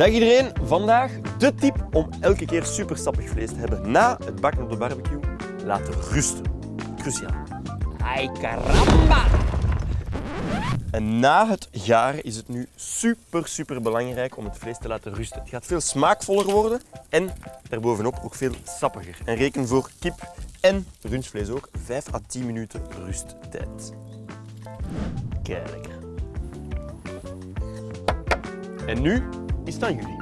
Dag iedereen, vandaag de tip om elke keer super sappig vlees te hebben na het bakken op de barbecue. Laten rusten. Cruciaal. Ay caramba! En na het garen is het nu super, super belangrijk om het vlees te laten rusten. Het gaat veel smaakvoller worden en daarbovenop ook veel sappiger. En reken voor kip en rundvlees ook 5 à 10 minuten rusttijd. Kijk. En nu is het aan jullie.